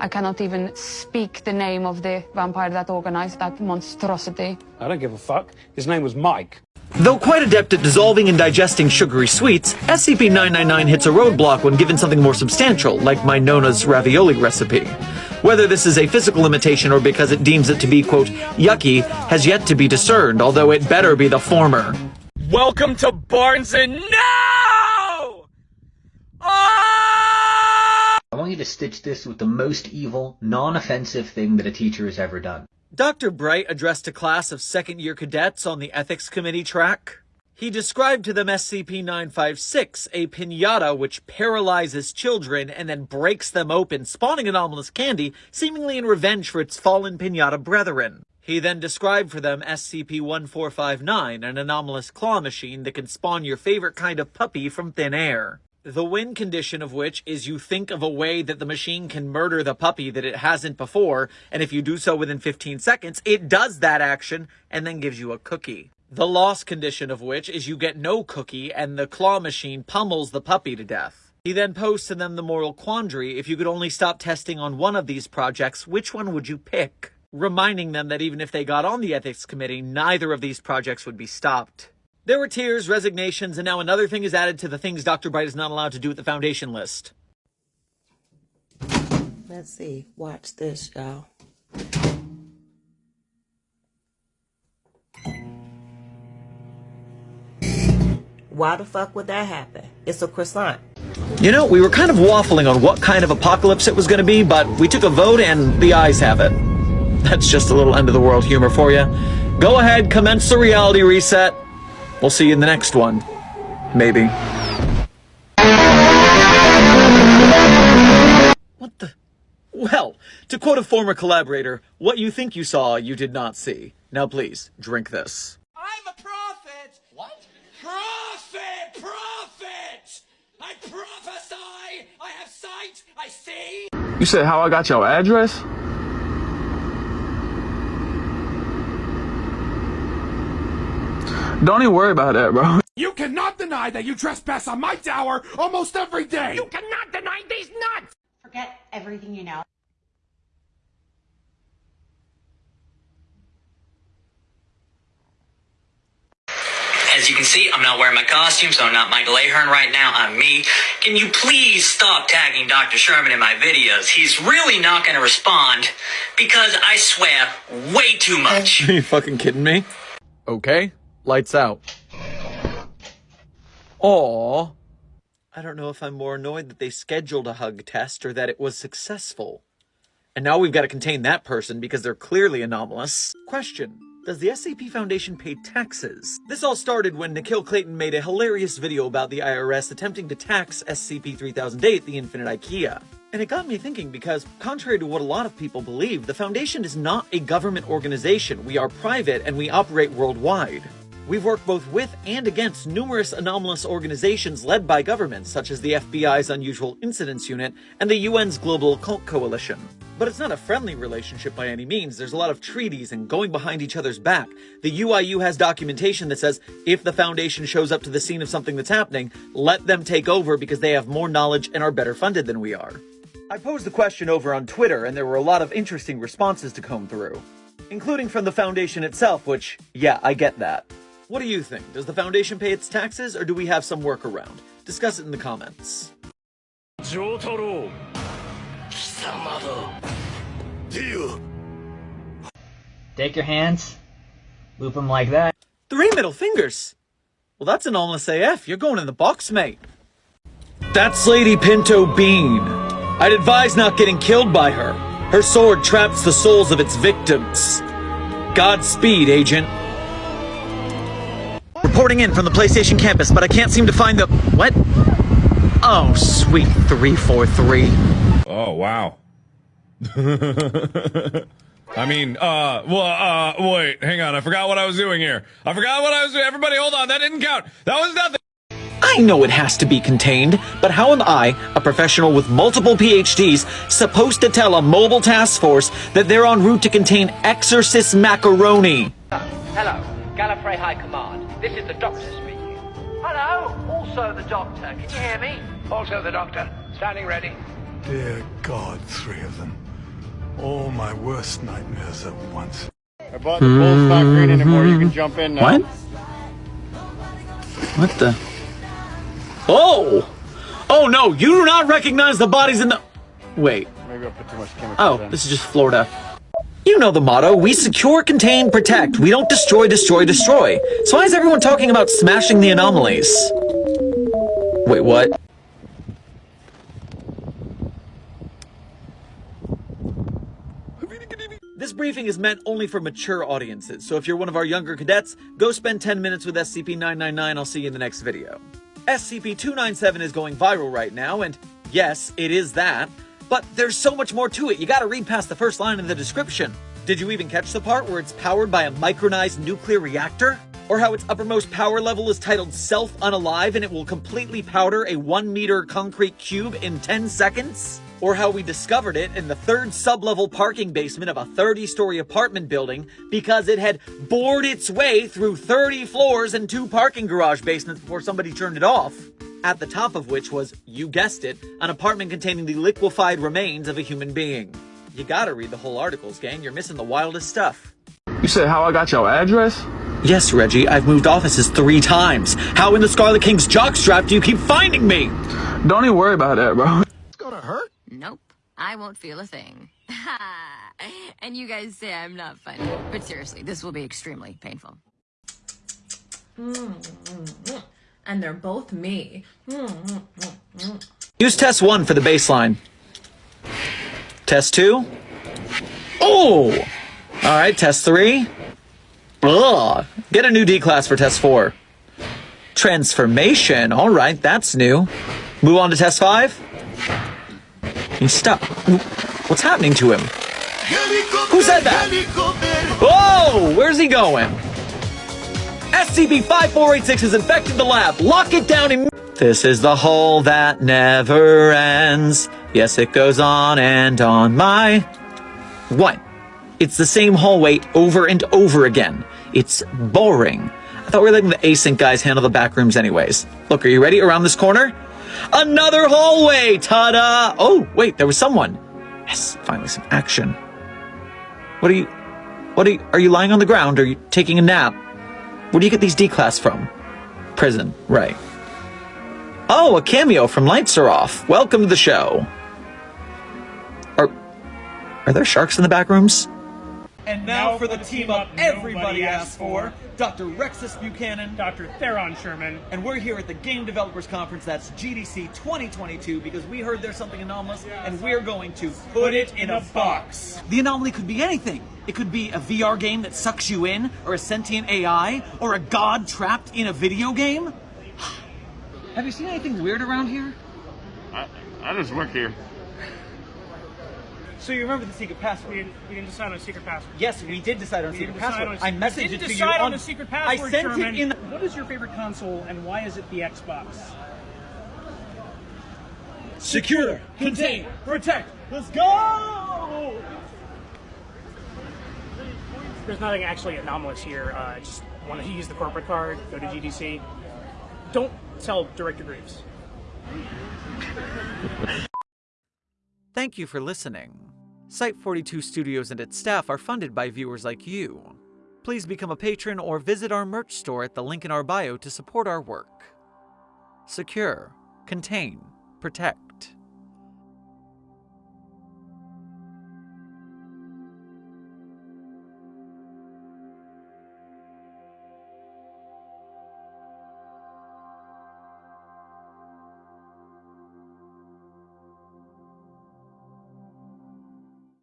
I cannot even speak the name of the vampire that organized that monstrosity. I don't give a fuck. His name was Mike. Though quite adept at dissolving and digesting sugary sweets, SCP-999 hits a roadblock when given something more substantial, like my Nona's ravioli recipe. Whether this is a physical limitation or because it deems it to be, quote, yucky, has yet to be discerned, although it better be the former. Welcome to Barnes and No! I want you to stitch this with the most evil, non-offensive thing that a teacher has ever done. Dr. Bright addressed a class of second year cadets on the ethics committee track. He described to them SCP-956, a pinata which paralyzes children and then breaks them open, spawning anomalous candy, seemingly in revenge for its fallen pinata brethren. He then described for them SCP-1459, an anomalous claw machine that can spawn your favorite kind of puppy from thin air. The win condition of which is you think of a way that the machine can murder the puppy that it hasn't before, and if you do so within 15 seconds, it does that action and then gives you a cookie. The loss condition of which is you get no cookie and the claw machine pummels the puppy to death. He then posed to them the moral quandary, if you could only stop testing on one of these projects, which one would you pick? Reminding them that even if they got on the ethics committee, neither of these projects would be stopped. There were tears, resignations, and now another thing is added to the things Dr. Bright is not allowed to do at the foundation list. Let's see. Watch this, y'all. Why the fuck would that happen? It's a croissant. You know, we were kind of waffling on what kind of apocalypse it was going to be, but we took a vote and the eyes have it. That's just a little end of the world humor for you. Go ahead, commence the reality reset. We'll see you in the next one. Maybe. What the? Well, to quote a former collaborator, what you think you saw, you did not see. Now please, drink this. I'm a prophet! What? Prophet! Prophet! I prophesy! I have sight! I see! You said how I got your address? Don't even worry about that, bro. You cannot deny that you trespass on my tower almost every day! You cannot deny these nuts! Forget everything you know. As you can see, I'm not wearing my costume, so I'm not Michael Ahern right now. I'm me. Can you please stop tagging Dr. Sherman in my videos? He's really not going to respond because I swear way too much. Are you fucking kidding me? Okay, lights out. Aww. I don't know if I'm more annoyed that they scheduled a hug test or that it was successful. And now we've got to contain that person because they're clearly anomalous. Question. Does the SCP Foundation pay taxes? This all started when Nikhil Clayton made a hilarious video about the IRS attempting to tax SCP-3008, the Infinite IKEA. And it got me thinking because, contrary to what a lot of people believe, the Foundation is not a government organization. We are private and we operate worldwide. We've worked both with and against numerous anomalous organizations led by governments, such as the FBI's Unusual Incidents Unit and the UN's Global Occult Coalition. But it's not a friendly relationship by any means. There's a lot of treaties and going behind each other's back. The UIU has documentation that says if the Foundation shows up to the scene of something that's happening, let them take over because they have more knowledge and are better funded than we are. I posed the question over on Twitter, and there were a lot of interesting responses to comb through, including from the Foundation itself, which, yeah, I get that. What do you think? Does the Foundation pay its taxes, or do we have some workaround? Discuss it in the comments. Take your hands, loop them like that. Three middle fingers! Well, that's anomalous AF. You're going in the box, mate. That's Lady Pinto Bean. I'd advise not getting killed by her. Her sword traps the souls of its victims. Godspeed, Agent. Reporting in from the PlayStation campus, but I can't seem to find the... What? Oh, sweet 343. Oh, wow. I mean, uh, well, uh, wait, hang on. I forgot what I was doing here. I forgot what I was doing. Everybody, hold on. That didn't count. That was nothing. I know it has to be contained, but how am I, a professional with multiple PhDs, supposed to tell a mobile task force that they're en route to contain Exorcist macaroni? Hello, Gallifrey High Command. This is the Doctor speaking. Hello, also the Doctor. Can you hear me? Also the Doctor. Standing ready. Dear God, three of them. all my worst nightmares at once. I bought the pool's not green anymore. You can jump in now. What? What the? Oh! Oh no, you do not recognize the bodies in the. Wait. Maybe I put too much chemicals Oh, in. this is just Florida. You know the motto we secure, contain, protect. We don't destroy, destroy, destroy. So why is everyone talking about smashing the anomalies? Wait, what? This briefing is meant only for mature audiences, so if you're one of our younger cadets, go spend 10 minutes with SCP-999, I'll see you in the next video. SCP-297 is going viral right now, and yes, it is that, but there's so much more to it, you gotta read past the first line in the description. Did you even catch the part where it's powered by a micronized nuclear reactor? Or how its uppermost power level is titled Self-Unalive and it will completely powder a 1 meter concrete cube in 10 seconds? Or how we discovered it in the third sub-level parking basement of a 30-story apartment building because it had bored its way through 30 floors and two parking garage basements before somebody turned it off. At the top of which was, you guessed it, an apartment containing the liquefied remains of a human being. You gotta read the whole articles, gang. You're missing the wildest stuff. You said how I got your address? Yes, Reggie, I've moved offices three times. How in the Scarlet King's jockstrap do you keep finding me? Don't even worry about that, bro. It's gonna hurt? Nope. I won't feel a thing. and you guys say I'm not funny. But seriously, this will be extremely painful. Hmm, hmm, hmm. And they're both me. Use test one for the baseline. Test two. Oh! Alright, test three. Ugh. Get a new D class for test four. Transformation. Alright, that's new. Move on to test five. He stop. What's happening to him? Who said that? Whoa! Oh, where's he going? SCP-5486 has infected the lab. Lock it down. This is the hole that never ends. Yes, it goes on and on. My... What? It's the same hallway over and over again. It's boring. I thought we were letting the async guys handle the back rooms anyways. Look, are you ready? Around this corner? Another hallway! Ta-da! Oh, wait, there was someone. Yes, finally some action. What are you... What are you... Are you lying on the ground? Are you taking a nap? Where do you get these D-class from? Prison, right. Oh, a cameo from Lights Are Off. Welcome to the show. Are... Are there sharks in the back rooms? And now for the team up everybody asked for, Dr. Rexus Buchanan, Dr. Theron Sherman, and we're here at the Game Developers Conference, that's GDC 2022, because we heard there's something anomalous, and we're going to put it in a box. The anomaly could be anything. It could be a VR game that sucks you in, or a sentient AI, or a god trapped in a video game. Have you seen anything weird around here? I, I just work here. So you remember the secret password? We didn't, we didn't decide on a secret password. Yes, we did decide on a secret didn't decide password. on a- I we messaged didn't it to you decide on on the secret I password, sent Sherman. it in. What is your favorite console and why is it the Xbox? Secure, contain, protect. Let's go! There's nothing actually anomalous here. Uh, just want to use the corporate card, go to GDC. Don't tell Director Grooves. Thank you for listening. Site 42 Studios and its staff are funded by viewers like you. Please become a patron or visit our merch store at the link in our bio to support our work. Secure, contain, protect.